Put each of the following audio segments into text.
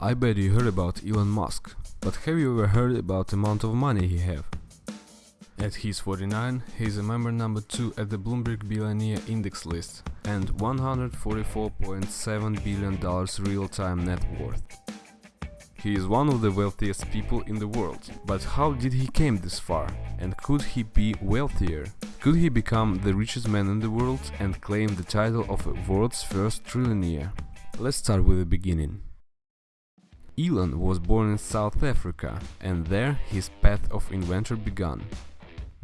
I bet you heard about Elon Musk, but have you ever heard about the amount of money he have? At his 49, he is a member number 2 at the Bloomberg Billionaire Index list and $144.7 billion real-time net worth. He is one of the wealthiest people in the world, but how did he came this far? And could he be wealthier? Could he become the richest man in the world and claim the title of world's first trillionaire? Let's start with the beginning. Elon was born in South Africa and there his path of inventor began.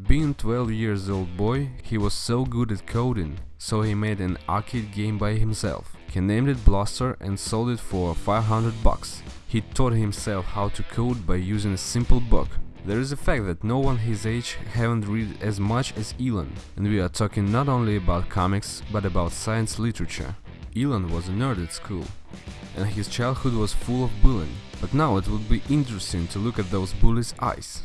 Being 12 years old boy, he was so good at coding, so he made an arcade game by himself. He named it Blaster and sold it for 500 bucks. He taught himself how to code by using a simple book. There is a fact that no one his age haven't read as much as Elon, and we are talking not only about comics, but about science literature. Elon was a nerd at school, and his childhood was full of bullying, but now it would be interesting to look at those bullies' eyes.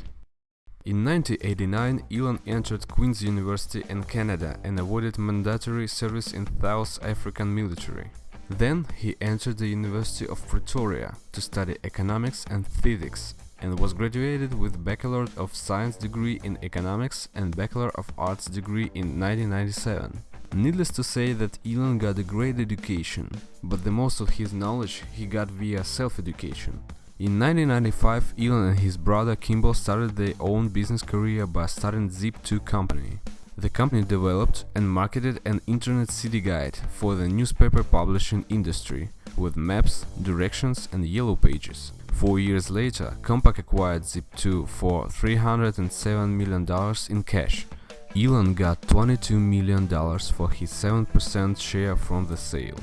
In 1989, Elon entered Queen's University in Canada and avoided mandatory service in South African military. Then he entered the University of Pretoria to study economics and physics and was graduated with Bachelor of Science degree in economics and Bachelor of Arts degree in 1997. Needless to say that Elon got a great education, but the most of his knowledge he got via self-education. In 1995, Elon and his brother Kimball started their own business career by starting Zip2 company. The company developed and marketed an internet city guide for the newspaper publishing industry, with maps, directions and yellow pages. Four years later, Compaq acquired Zip2 for $307 million in cash. Elon got $22 million for his 7% share from the sale.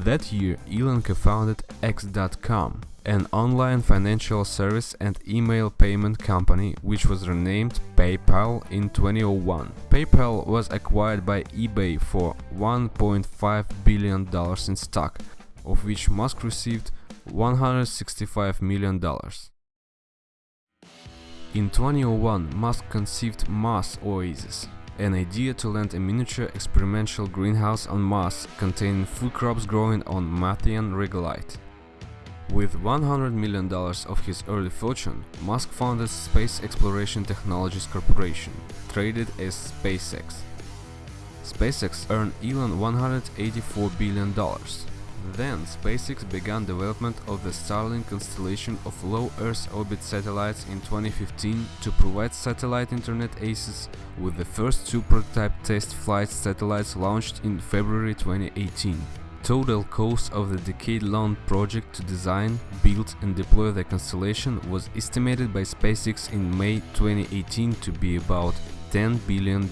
That year, Elon co-founded X.com, an online financial service and email payment company which was renamed PayPal in 2001. PayPal was acquired by eBay for $1.5 billion in stock, of which Musk received $165 million. In 2001, Musk conceived Mars Oasis, an idea to land a miniature experimental greenhouse on Mars containing food crops growing on Martian regolith. With $100 million of his early fortune, Musk founded Space Exploration Technologies Corporation, traded as SpaceX. SpaceX earned Elon $184 billion. Then SpaceX began development of the Starlink constellation of low Earth orbit satellites in 2015 to provide satellite internet access with the first two prototype test flight satellites launched in February 2018. Total cost of the decade-long project to design, build and deploy the constellation was estimated by SpaceX in May 2018 to be about $10 billion.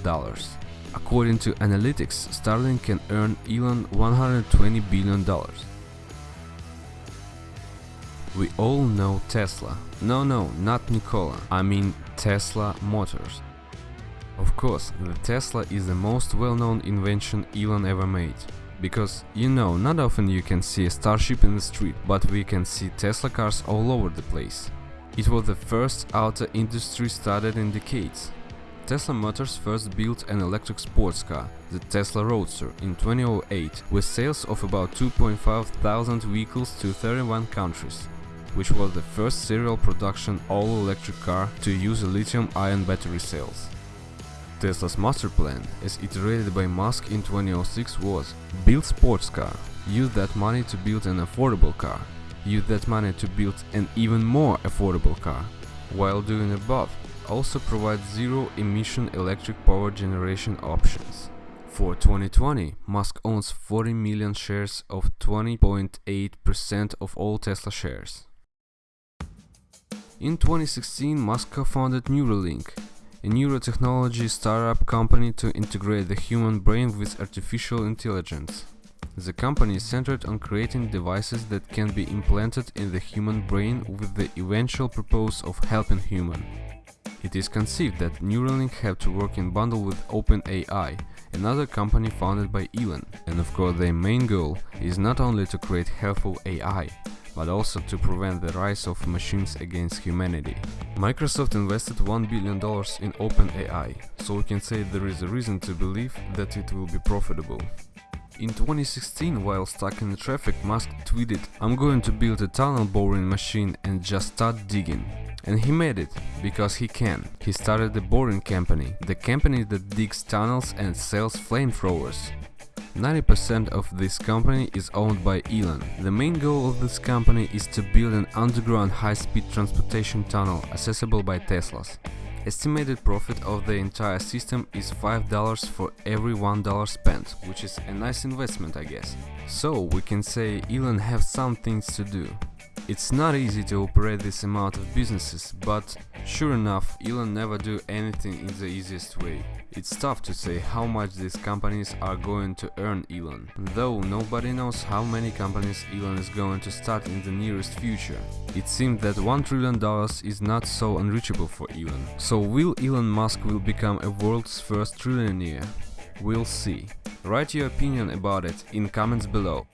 According to analytics, Starlink can earn Elon $120 billion. We all know Tesla. No, no, not Nikola, I mean Tesla Motors. Of course, the Tesla is the most well-known invention Elon ever made. Because, you know, not often you can see a Starship in the street, but we can see Tesla cars all over the place. It was the first auto industry started in decades. Tesla Motors first built an electric sports car, the Tesla Roadster, in 2008, with sales of about 2.5 thousand vehicles to 31 countries, which was the first serial production all-electric car to use lithium-ion battery cells. Tesla's master plan, as iterated by Musk in 2006 was build sports car, use that money to build an affordable car, use that money to build an even more affordable car. While doing above, also provide zero emission electric power generation options. For 2020, Musk owns 40 million shares of 20.8% of all Tesla shares. In 2016, Musk co-founded Neuralink, a neurotechnology startup company to integrate the human brain with artificial intelligence. The company is centered on creating devices that can be implanted in the human brain with the eventual purpose of helping human. It is conceived that Neuralink have to work in bundle with OpenAI, another company founded by Elon, and of course their main goal is not only to create helpful AI, but also to prevent the rise of machines against humanity. Microsoft invested $1 billion in OpenAI, so we can say there is a reason to believe that it will be profitable. In 2016, while stuck in the traffic, Musk tweeted, I'm going to build a tunnel boring machine and just start digging. And he made it, because he can. He started the Boring Company, the company that digs tunnels and sells flamethrowers. 90% of this company is owned by Elon. The main goal of this company is to build an underground high-speed transportation tunnel accessible by Teslas. Estimated profit of the entire system is $5 for every $1 spent, which is a nice investment I guess. So we can say Elon have some things to do. It's not easy to operate this amount of businesses, but sure enough, Elon never do anything in the easiest way. It's tough to say how much these companies are going to earn Elon, though nobody knows how many companies Elon is going to start in the nearest future. It seems that $1 trillion is not so unreachable for Elon. So will Elon Musk will become a world's first trillionaire? We'll see. Write your opinion about it in comments below.